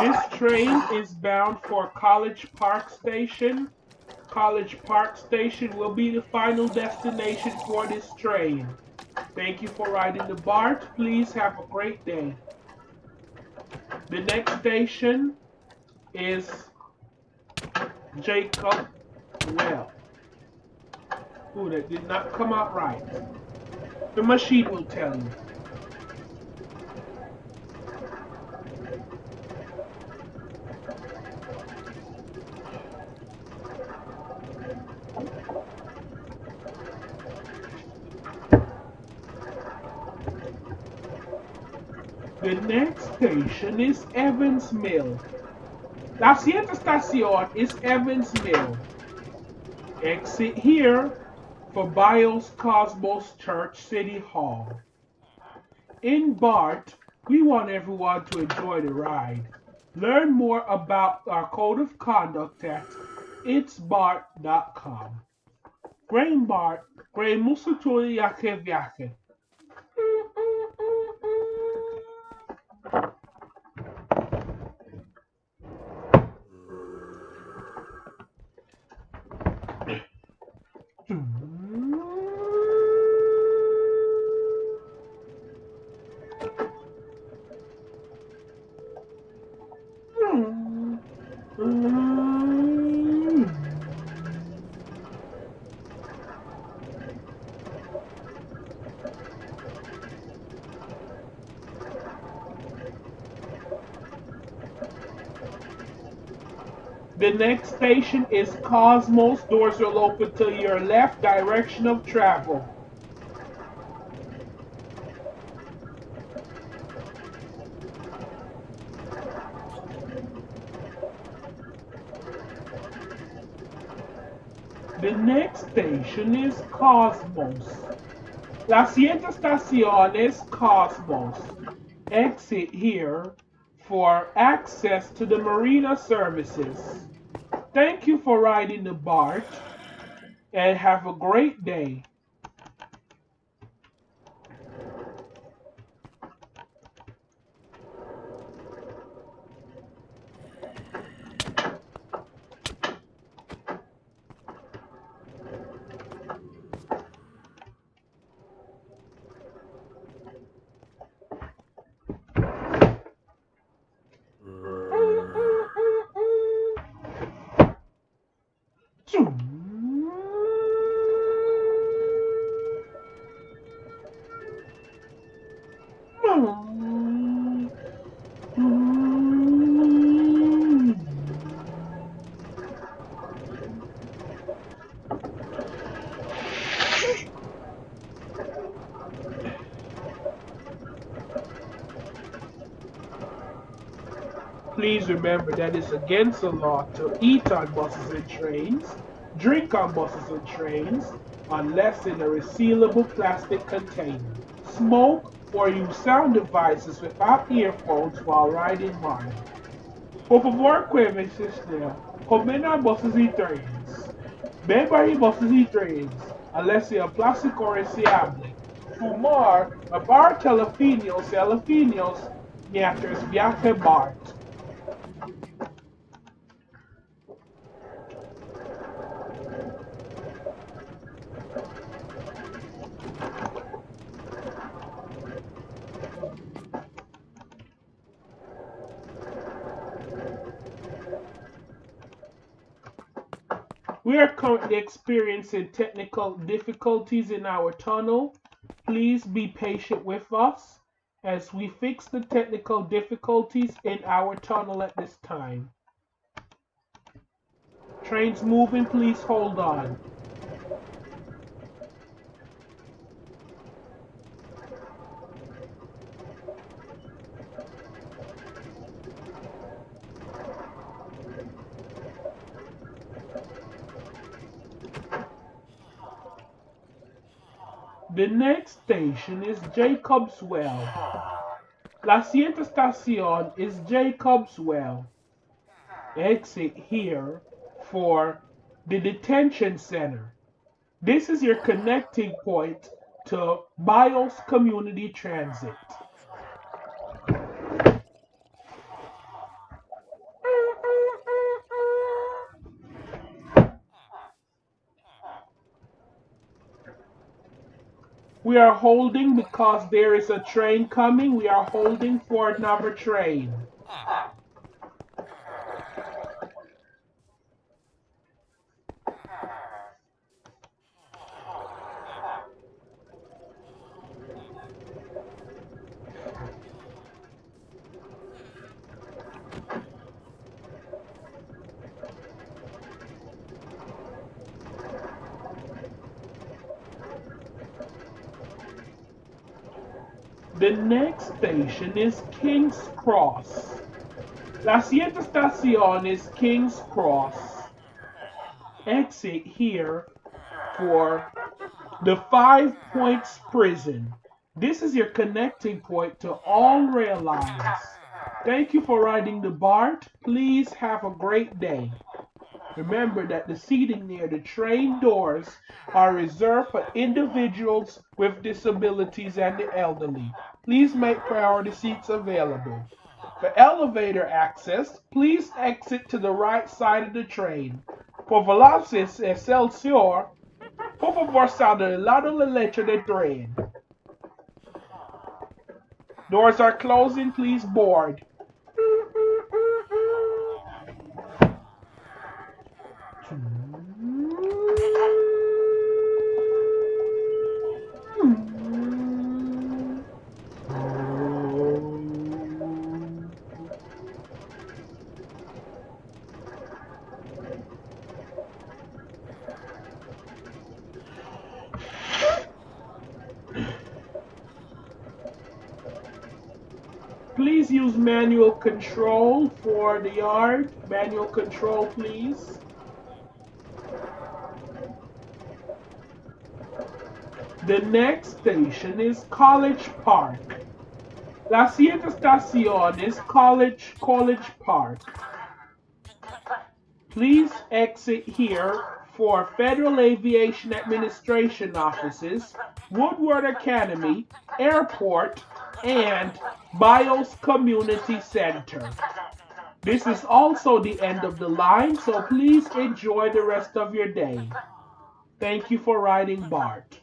This train is bound for College Park Station. College Park Station will be the final destination for this train. Thank you for riding the BART. Please have a great day. The next station is Jacob Well. Ooh, that did not come out right. The machine will tell you. The next station is Evans Mill. La siguiente estación is Evans Mill. Exit here for Bios Cosmos Church City Hall. In BART, we want everyone to enjoy the ride. Learn more about our code of conduct at itsbart.com. Grain BART, grain musuturi yake vyake. The next station is Cosmos. Doors will open to your left direction of travel. The next station is Cosmos. La siguiente estación es Cosmos. Exit here for access to the marina services. Thank you for riding the BART and have a great day. Please remember that it's against the law to eat on buses and trains, drink on buses and trains, unless in a resealable plastic container, smoke, or use sound devices without earphones while riding one. Por favor, cuídense, comer nas buses e trens. Beba em buses e trens, unless seja plástico ou reciable. Fumar, beber telefilhos e telefilhos, mientras viaja BART. We are currently experiencing technical difficulties in our tunnel. Please be patient with us as we fix the technical difficulties in our tunnel at this time. Trains moving, please hold on. The next station is Jacob's Well. La siguiente estación is Jacob's Well. Exit here for the detention center. This is your connecting point to Bios Community Transit. We are holding because there is a train coming. We are holding for another train. The next station is King's Cross. La siguiente estación is King's Cross. Exit here for the Five Points Prison. This is your connecting point to all rail lines. Thank you for riding the BART. Please have a great day. Remember that the seating near the train doors are reserved for individuals with disabilities and the elderly. Please make priority seats available. For elevator access, please exit to the right side of the train. Por Velocious Excelsior, por favor salga del lado derecho del tren. Doors are closing, please board. Please use manual control for the yard. Manual control, please. The next station is College Park. La siguiente estación is College College Park. Please exit here for Federal Aviation Administration offices, Woodward Academy, Airport, and BIOS Community Center. This is also the end of the line, so please enjoy the rest of your day. Thank you for riding BART.